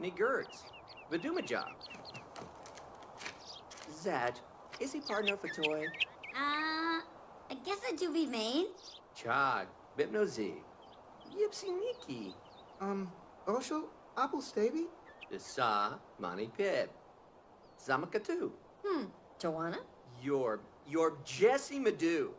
ni Gertz, Vidumajab. Zat, is he partner for toy? Uh, I guess I do be main. Chag, Bipnozi, Yipsy Niki, Um, Osho, Apple Staby? Sa, Mani Pip, Zamakatu. Hmm, Joanna? Your, your Jesse Madu.